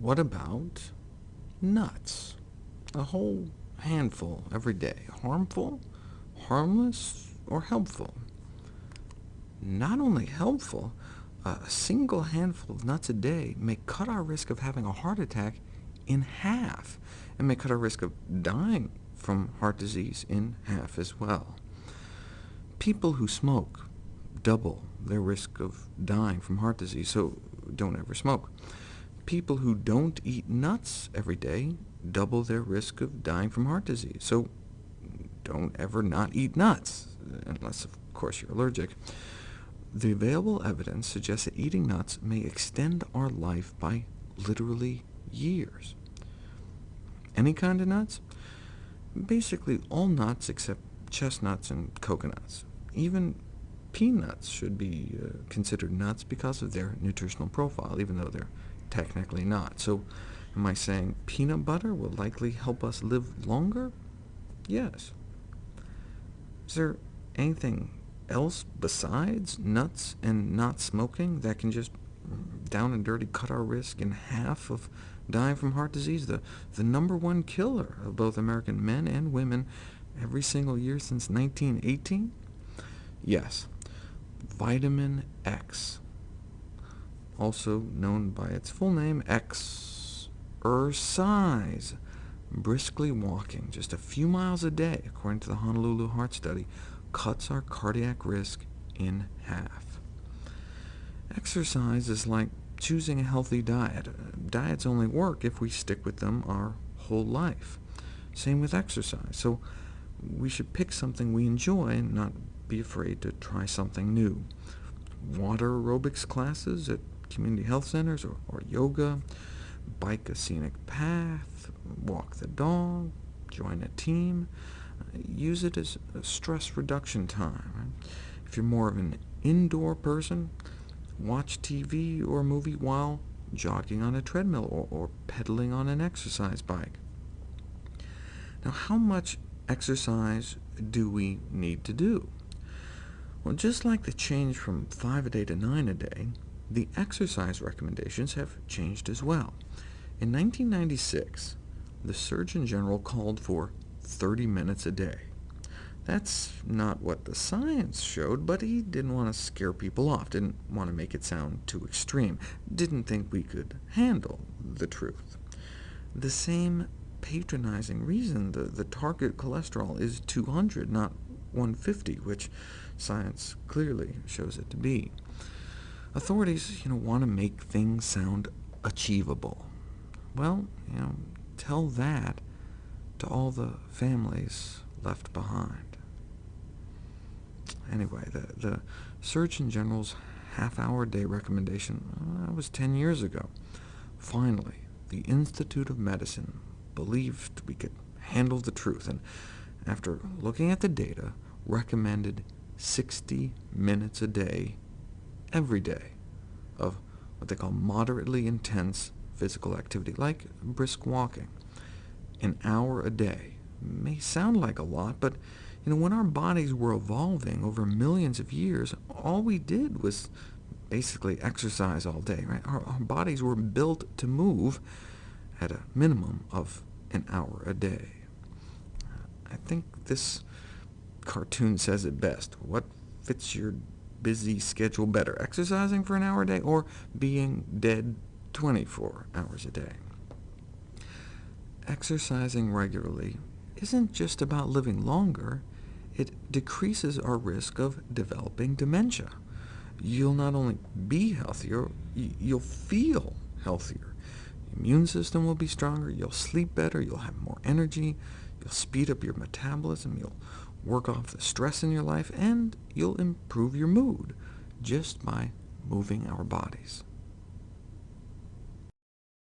what about nuts? A whole handful every day. Harmful, harmless, or helpful? Not only helpful, a single handful of nuts a day may cut our risk of having a heart attack in half, and may cut our risk of dying from heart disease in half as well. People who smoke double their risk of dying from heart disease, so don't ever smoke. People who don't eat nuts every day double their risk of dying from heart disease, so don't ever not eat nuts, unless, of course, you're allergic. The available evidence suggests that eating nuts may extend our life by literally years. Any kind of nuts? Basically all nuts except chestnuts and coconuts. Even peanuts should be uh, considered nuts because of their nutritional profile, even though they're technically not. So am I saying peanut butter will likely help us live longer? Yes. Is there anything else besides nuts and not smoking that can just down and dirty cut our risk in half of dying from heart disease, the, the number one killer of both American men and women every single year since 1918? Yes, vitamin X, also known by its full name, exercise. Briskly walking just a few miles a day, according to the Honolulu Heart Study, cuts our cardiac risk in half. Exercise is like choosing a healthy diet. Diets only work if we stick with them our whole life. Same with exercise, so we should pick something we enjoy and not be afraid to try something new. Water aerobics classes at community health centers, or, or yoga, bike a scenic path, walk the dog, join a team. Uh, use it as stress reduction time. If you're more of an indoor person, watch TV or a movie while jogging on a treadmill or, or pedaling on an exercise bike. Now, how much exercise do we need to do? Well, just like the change from 5 a day to 9 a day, the exercise recommendations have changed as well. In 1996, the Surgeon General called for 30 minutes a day. That's not what the science showed, but he didn't want to scare people off, didn't want to make it sound too extreme, didn't think we could handle the truth. The same patronizing reason the, the target cholesterol is 200, not 150, which science clearly shows it to be. Authorities you know, want to make things sound achievable. Well, you know, tell that to all the families left behind. Anyway, the, the Surgeon General's half-hour day recommendation uh, was 10 years ago. Finally, the Institute of Medicine believed we could handle the truth, and after looking at the data, recommended 60 minutes a day, every day, of what they call moderately intense physical activity, like brisk walking. An hour a day may sound like a lot, but you know, when our bodies were evolving over millions of years, all we did was basically exercise all day. Right? Our, our bodies were built to move at a minimum of an hour a day. I think this cartoon says it best. What fits your busy schedule better, exercising for an hour a day, or being dead 24 hours a day? Exercising regularly isn't just about living longer, it decreases our risk of developing dementia. You'll not only be healthier, you'll feel healthier. Your immune system will be stronger, you'll sleep better, you'll have more energy, you'll speed up your metabolism, you'll work off the stress in your life, and you'll improve your mood just by moving our bodies.